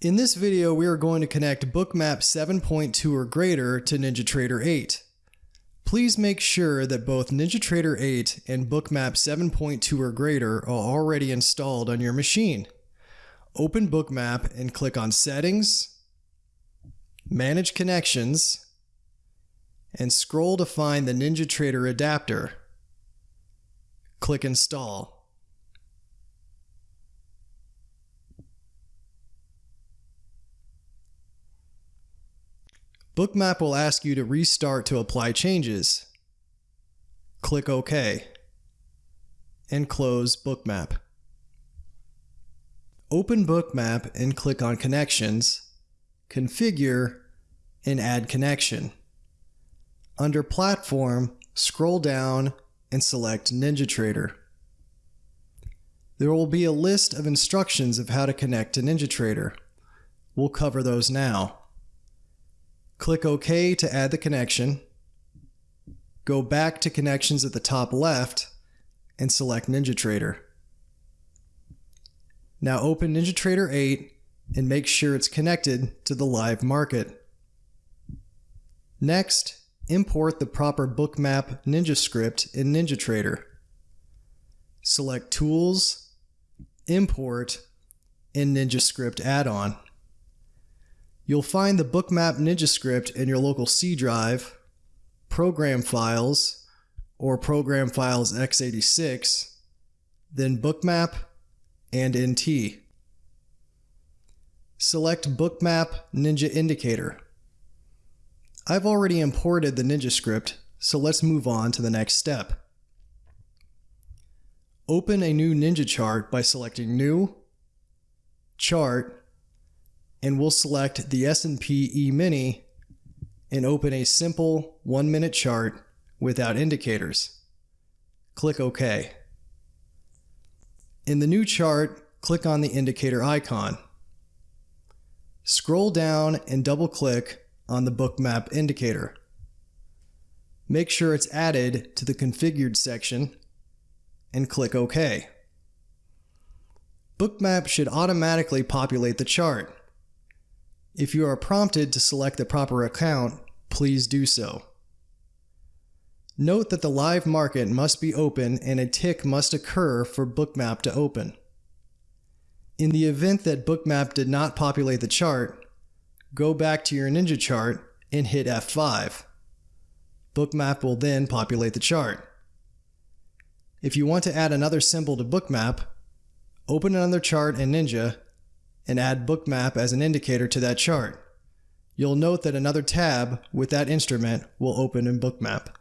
In this video, we are going to connect Bookmap 7.2 or greater to NinjaTrader 8. Please make sure that both NinjaTrader 8 and Bookmap 7.2 or greater are already installed on your machine. Open Bookmap and click on Settings, Manage Connections, and scroll to find the NinjaTrader adapter. Click Install. Bookmap will ask you to restart to apply changes. Click OK. And close Bookmap. Open Bookmap and click on Connections, Configure, and Add Connection. Under Platform, scroll down and select NinjaTrader. There will be a list of instructions of how to connect to NinjaTrader. We'll cover those now. Click OK to add the connection. Go back to Connections at the top left and select NinjaTrader. Now open NinjaTrader 8 and make sure it's connected to the live market. Next, import the proper bookmap Ninja script in NinjaTrader. Select Tools, Import, and NinjaScript add-on. You'll find the Bookmap Ninja script in your local C drive, Program Files, or Program Files x86, then Bookmap and NT. Select Bookmap Ninja Indicator. I've already imported the Ninja script, so let's move on to the next step. Open a new Ninja chart by selecting New, Chart, and we'll select the S&P E-mini and open a simple one minute chart without indicators. Click OK. In the new chart, click on the indicator icon. Scroll down and double click on the bookmap indicator. Make sure it's added to the configured section and click OK. Bookmap should automatically populate the chart. If you are prompted to select the proper account, please do so. Note that the live market must be open and a tick must occur for Bookmap to open. In the event that Bookmap did not populate the chart, go back to your Ninja chart and hit F5. Bookmap will then populate the chart. If you want to add another symbol to Bookmap, open another chart in Ninja and add bookmap as an indicator to that chart. You'll note that another tab with that instrument will open in bookmap.